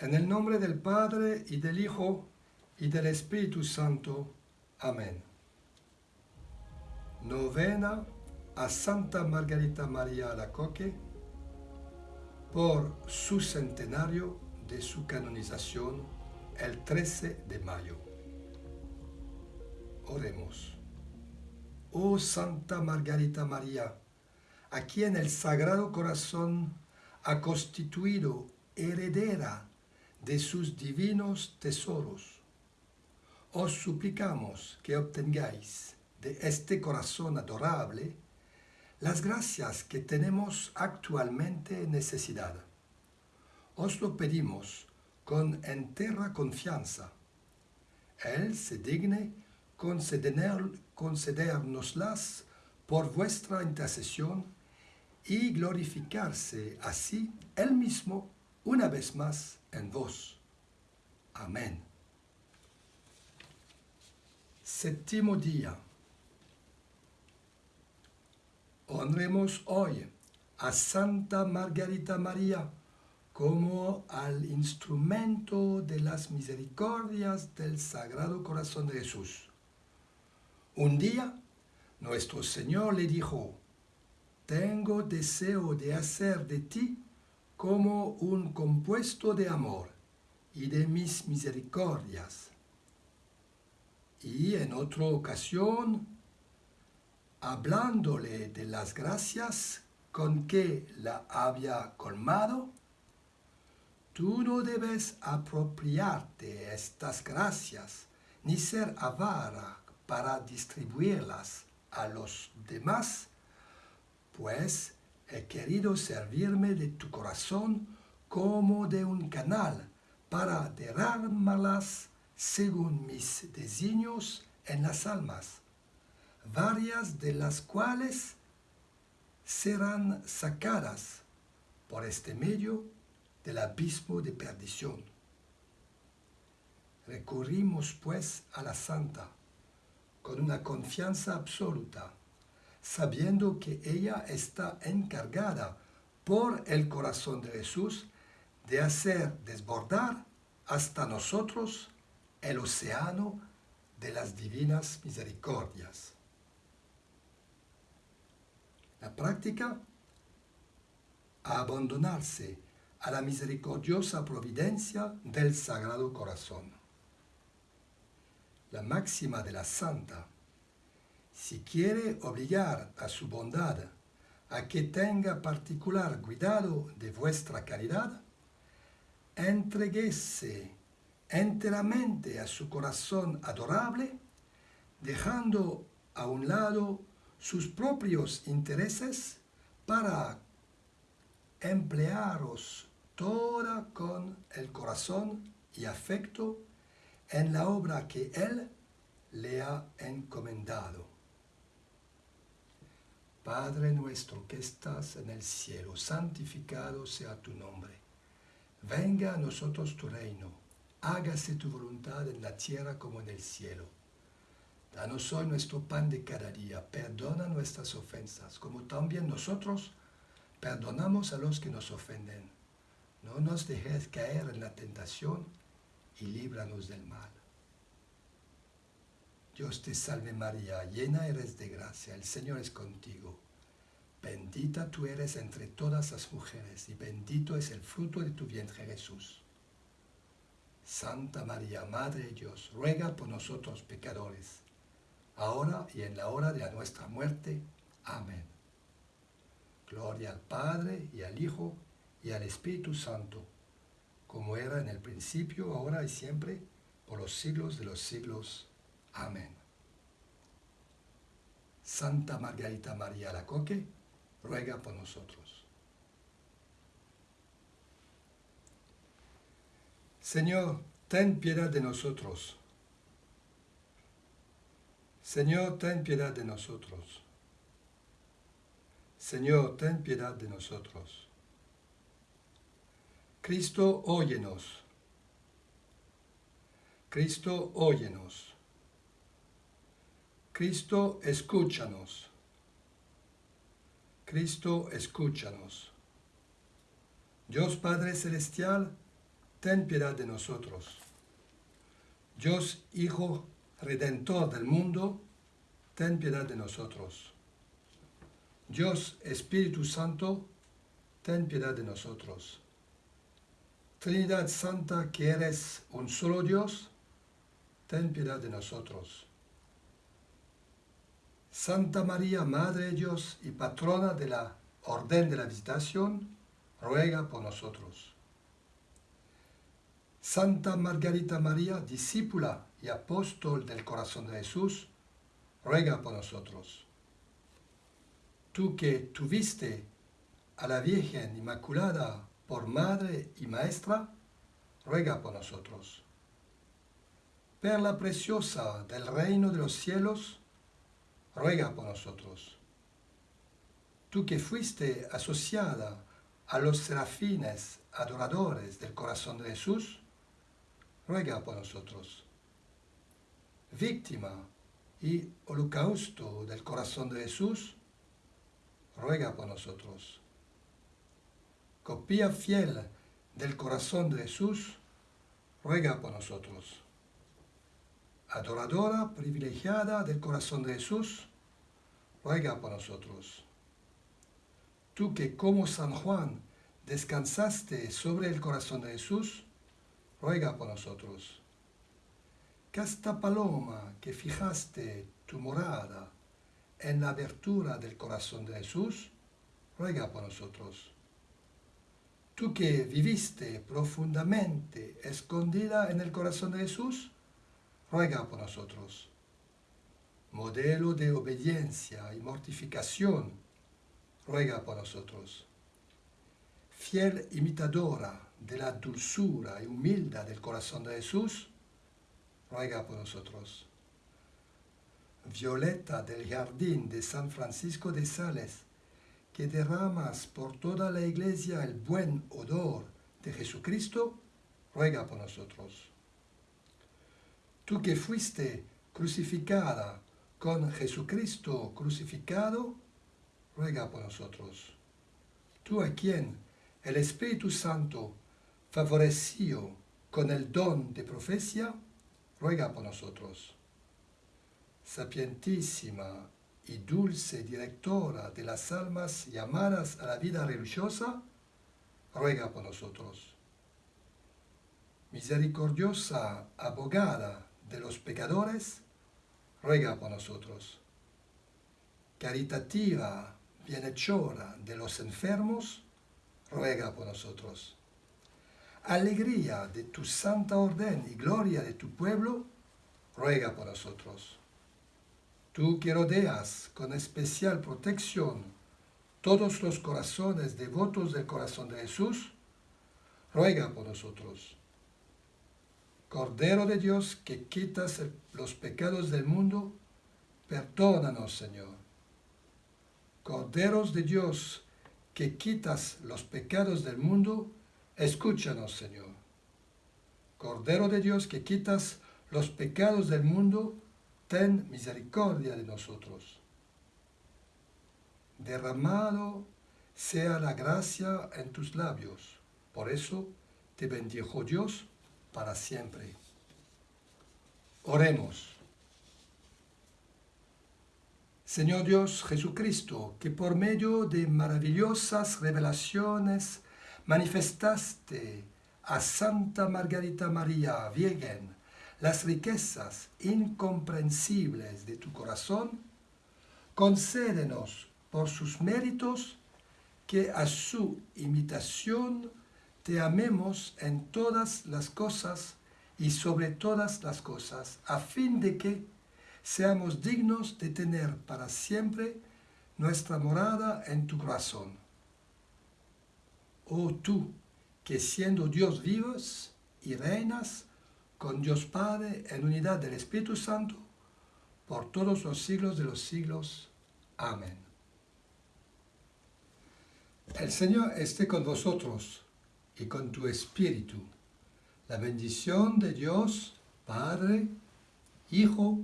En el nombre del Padre y del Hijo y del Espíritu Santo. Amén. Novena a Santa Margarita María Alacoque por su centenario de su canonización el 13 de mayo. Oremos. Oh Santa Margarita María, a quien el Sagrado Corazón ha constituido heredera de sus divinos tesoros. Os suplicamos que obtengáis de este corazón adorable las gracias que tenemos actualmente necesidad. Os lo pedimos con entera confianza. Él se digne conceder, concedernoslas por vuestra intercesión y glorificarse así Él mismo una vez más en vos. Amén. Séptimo día. Honremos hoy a Santa Margarita María como al instrumento de las misericordias del Sagrado Corazón de Jesús. Un día, nuestro Señor le dijo, tengo deseo de hacer de ti como un compuesto de amor y de mis misericordias. Y en otra ocasión, hablándole de las gracias con que la había colmado, tú no debes apropiarte estas gracias, ni ser avara para distribuirlas a los demás, pues he querido servirme de tu corazón como de un canal para derramarlas según mis designios en las almas, varias de las cuales serán sacadas por este medio del abismo de perdición. Recurrimos pues a la Santa con una confianza absoluta sabiendo que ella está encargada por el corazón de Jesús de hacer desbordar hasta nosotros el océano de las divinas misericordias. La práctica a abandonarse a la misericordiosa providencia del Sagrado Corazón. La máxima de la Santa si quiere obligar a su bondad a que tenga particular cuidado de vuestra caridad, entreguese enteramente a su corazón adorable, dejando a un lado sus propios intereses para emplearos toda con el corazón y afecto en la obra que Él le ha encomendado. Padre nuestro que estás en el cielo, santificado sea tu nombre. Venga a nosotros tu reino, hágase tu voluntad en la tierra como en el cielo. Danos hoy nuestro pan de cada día, perdona nuestras ofensas, como también nosotros perdonamos a los que nos ofenden. No nos dejes caer en la tentación y líbranos del mal. Dios te salve María, llena eres de gracia, el Señor es contigo. Bendita tú eres entre todas las mujeres y bendito es el fruto de tu vientre Jesús. Santa María, Madre de Dios, ruega por nosotros pecadores, ahora y en la hora de nuestra muerte. Amén. Gloria al Padre y al Hijo y al Espíritu Santo, como era en el principio, ahora y siempre, por los siglos de los siglos. Amén. Santa Margarita María Lacoque, ruega por nosotros. Señor, ten piedad de nosotros. Señor, ten piedad de nosotros. Señor, ten piedad de nosotros. Cristo, óyenos. Cristo, óyenos. Cristo, escúchanos. Cristo, escúchanos. Dios Padre Celestial, ten piedad de nosotros. Dios Hijo Redentor del mundo, ten piedad de nosotros. Dios Espíritu Santo, ten piedad de nosotros. Trinidad Santa, que eres un solo Dios, ten piedad de nosotros. Santa María, Madre de Dios y patrona de la Orden de la Visitación, ruega por nosotros. Santa Margarita María, discípula y apóstol del corazón de Jesús, ruega por nosotros. Tú que tuviste a la Virgen Inmaculada por madre y maestra, ruega por nosotros. Perla preciosa del reino de los cielos, ruega por nosotros. Tú que fuiste asociada a los serafines adoradores del corazón de Jesús, ruega por nosotros. Víctima y holocausto del corazón de Jesús, ruega por nosotros. Copia fiel del corazón de Jesús, ruega por nosotros. Adoradora privilegiada del corazón de Jesús, ruega por nosotros. Tú que como San Juan descansaste sobre el corazón de Jesús, ruega por nosotros. Casta paloma que fijaste tu morada en la abertura del corazón de Jesús, ruega por nosotros. Tú que viviste profundamente escondida en el corazón de Jesús, ruega por nosotros. Modelo de obediencia y mortificación, ruega por nosotros. Fiel imitadora de la dulzura y humildad del corazón de Jesús, ruega por nosotros. Violeta del jardín de San Francisco de Sales, que derramas por toda la iglesia el buen odor de Jesucristo, ruega por nosotros. Tú que fuiste crucificada con Jesucristo crucificado, ruega por nosotros. Tú a quien el Espíritu Santo favoreció con el don de profecía, ruega por nosotros. Sapientísima y dulce directora de las almas llamadas a la vida religiosa, ruega por nosotros. Misericordiosa abogada de los pecadores, ruega por nosotros. Caritativa bienhechora de los enfermos, ruega por nosotros alegría de tu santa orden y gloria de tu pueblo, ruega por nosotros. Tú que rodeas con especial protección todos los corazones devotos del corazón de Jesús, ruega por nosotros. Cordero de Dios que quitas los pecados del mundo, perdónanos, Señor. Corderos de Dios que quitas los pecados del mundo, Escúchanos, Señor. Cordero de Dios que quitas los pecados del mundo, ten misericordia de nosotros. Derramado sea la gracia en tus labios. Por eso te bendijo Dios para siempre. Oremos. Señor Dios Jesucristo, que por medio de maravillosas revelaciones manifestaste a Santa Margarita María Virgen las riquezas incomprensibles de tu corazón, concédenos por sus méritos que a su imitación te amemos en todas las cosas y sobre todas las cosas, a fin de que seamos dignos de tener para siempre nuestra morada en tu corazón oh tú, que siendo Dios vivos y reinas con Dios Padre en unidad del Espíritu Santo, por todos los siglos de los siglos. Amén. El Señor esté con vosotros y con tu espíritu. La bendición de Dios, Padre, Hijo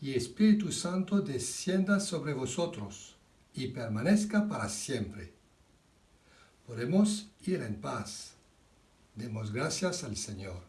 y Espíritu Santo descienda sobre vosotros y permanezca para siempre. Podemos ir en paz. Demos gracias al Señor.